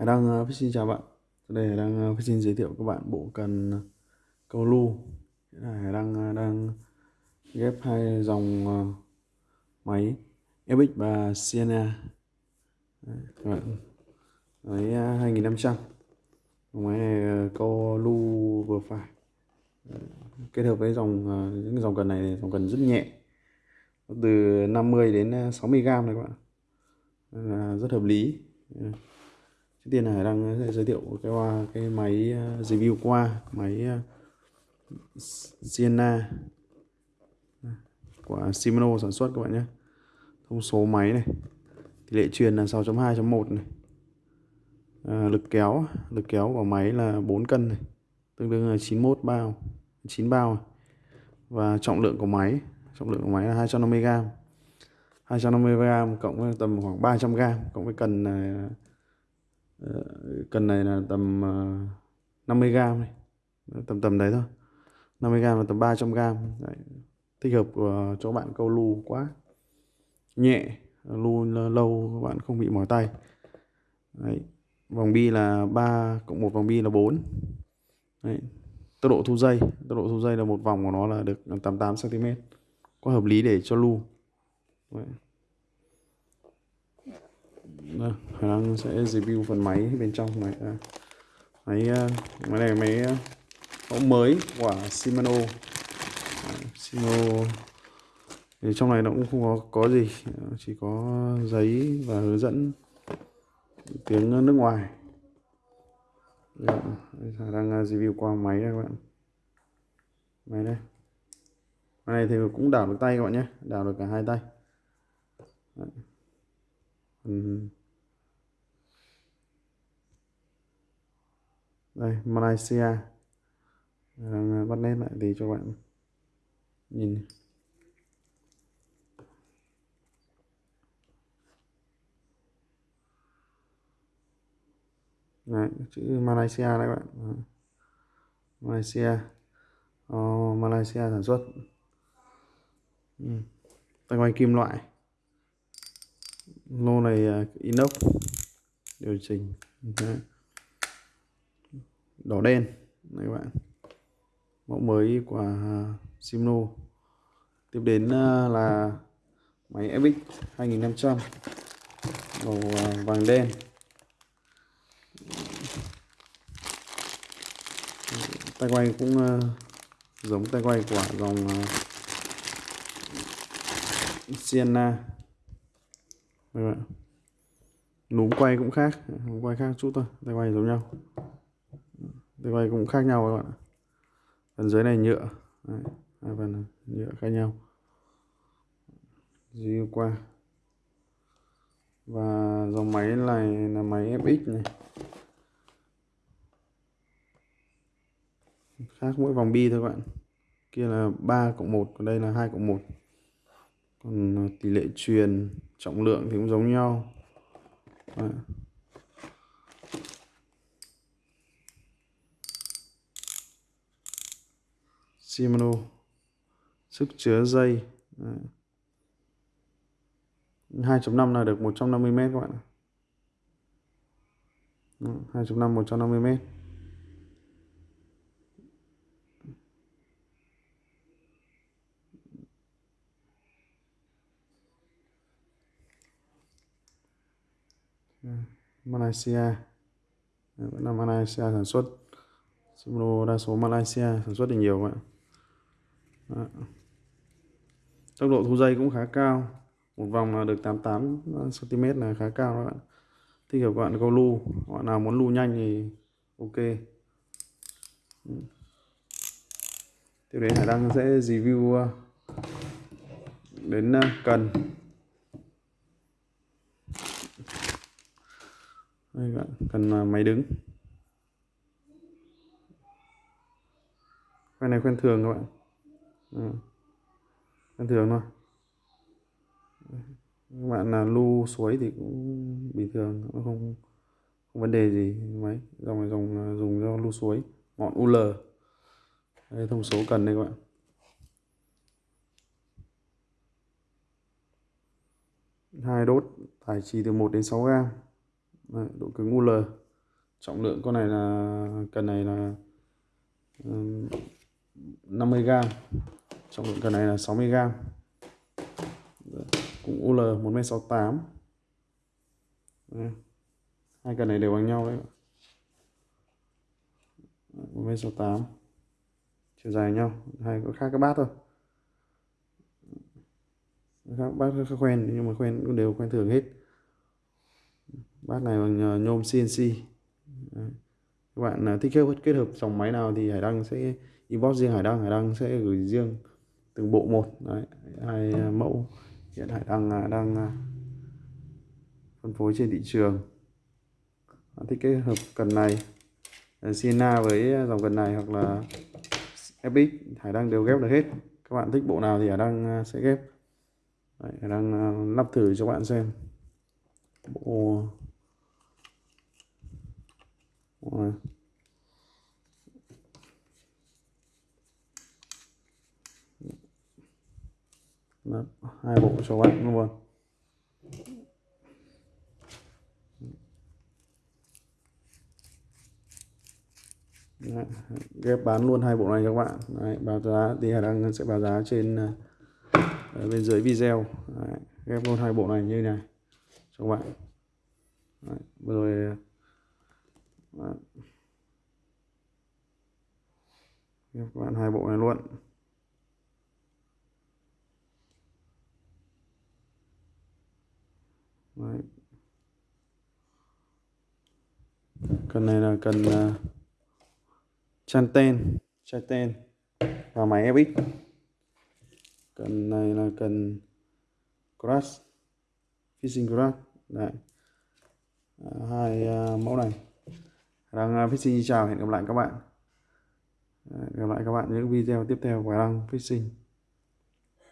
Hải Đăng uh, xin chào bạn. Đây Hải Đăng uh, xin giới thiệu các bạn bộ cần ờ, câu lu. Hải Đăng uh, đang ghép hai dòng uh, máy FX và Sienna Đấy, các bạn. Máy uh, 2500 máy này uh, câu lu vừa phải. Kết hợp với dòng uh, những dòng cần này dòng cần rất nhẹ. Từ 50 đến 60 gram này các bạn. Là rất hợp lý trước tiên là đang ờ, giới thiệu cái qua cái máy ờ, review qua máy ờ, Sienna à, của Shimano sản xuất các bạn nhé. Thông số máy này tỷ lệ truyền là 6.2.1 này. À, lực kéo lực kéo của máy là 4 cân này tương đương là 91 bao 9 bao à. và trọng lượng của máy trọng lượng của máy là 250 g 250 g cộng với tầm khoảng 300 g cộng với cần là ờ, cần này là tầm 50 ờ, gram này tầm tầm đấy thôi 50 gram và tầm 300 gram đấy. thích hợp của cho bạn câu lu quá nhẹ lu lâu các bạn không bị mỏi tay đấy. vòng bi là 3 cộng một vòng bi là 4 đấy. tốc độ thu dây tốc độ thu dây là một vòng của nó là được 88 cm có hợp lý để cho lu Đấy. Đây, khả năng sẽ review phần máy bên trong này. À, máy à, máy này máy à, mẫu mới của Shimano. Shimano. Thì trong này nó cũng không có có gì chỉ có giấy và hướng dẫn tiếng nước ngoài. Dạ, Đấy, đang review qua máy đây các bạn. Máy đây. Máy này thì cũng đảo được tay các bạn nhé đảo được cả hai tay. Ừ. đây Malaysia. Đang bắt nét lại thì cho bạn nhìn Đấy, chữ Malaysia đấy các bạn Malaysia. Oh, Malaysia sản xuất. Ừ. tay quay kim loại. Lô này uh, inox. Điều chỉnh. Đấy đỏ đen. Này các bạn. Mẫu mới của Simno tiếp đến à, là máy FX 2500 màu à, vàng đen. Tay quay cũng à, giống tay quay của dòng Sienna. Các bạn. Núm quay cũng khác. Núm quay khác chút thôi. Tay quay giống nhau tay quay cũng khác nhau các bạn ạ. Phần dưới này nhựa. Đấy, hai phần nhựa khác nhau. Di qua. Và dòng máy này là máy FX này. Khác mỗi vòng bi thôi các bạn. Kia là 3 cộng 1 còn đây là 2 cộng 1 còn à, tỷ lệ truyền trọng lượng thì cũng giống nhau. Đấy. Shimano. Sức chứa dây. 2.5 là được 150 mét các bạn 2.5 150 mét. Malaysia. Vẫn là Malaysia sản xuất. Shimano đa số Malaysia sản xuất thì nhiều bạn đó. tốc độ thu dây cũng khá cao. Một vòng là được 88 cm là khá cao các bạn. Thích hợp các bạn câu lu. Bạn nào muốn lu nhanh thì ok. Ừ. Tiếp đến Hải Đăng sẽ review ờ, đến ờ, cần. Đây bạn, cần ờ, máy đứng. Khoen này khoen thường các bạn. Ừ. Bình thường thôi. Các bạn là lu suối thì cũng bình thường nó không không vấn đề gì mấy. Dòng này dòng à, dùng cho lu suối ngọn UL đây thông số cần đây các bạn. Hai đốt tải trì từ 1 đến 6 gram. Đấy, độ cứng UL trọng lượng con này là cần này là 50g trọng lượng cần này là 60g cũng UL 1m68 hai cần này đều bằng nhau đấy 1m68 chiều dài nhau, hai có khác cái bát thôi. Các bát khác khoen, nhưng mà quen cũng đều quen thường hết. Bát này bằng ờ, nhôm CNC Đấy các bạn ờ, thích kết kết hợp dòng máy nào thì Hải Đăng sẽ inbox riêng Hải Đăng Hải Đăng sẽ gửi riêng từng bộ một. Đấy. hai ờ, mẫu hiện Hải Đăng ờ, đang phân phối trên thị trường. Bạn thích kết hợp cần này Sienna với dòng cần này hoặc là FX Hải Đăng đều ghép được hết. Các bạn thích bộ nào thì Hải Đăng sẽ ghép. Đấy, Hải Đăng lắp thử cho bạn xem. Bộ này. Hai bộ cho bạn luôn Đấy, ghép bán luôn hai bộ này cho các bạn. Đấy, báo giá thì Hải Đăng sẽ báo giá trên ờ, ở bên dưới video. Đấy, ghép luôn hai bộ này như này cho các bạn. Đấy, vừa rồi Vâng. bạn ghép các bạn hai bộ này luôn. Đấy. cần này là cần uh, chăn chanten và máy FX cần này là cần crash fishing crash. Đấy. À, hai uh, mẫu này. Đăng à, fishing xin chào, hẹn gặp lại các bạn. Gặp lại các bạn những video tiếp theo của Đăng fishing.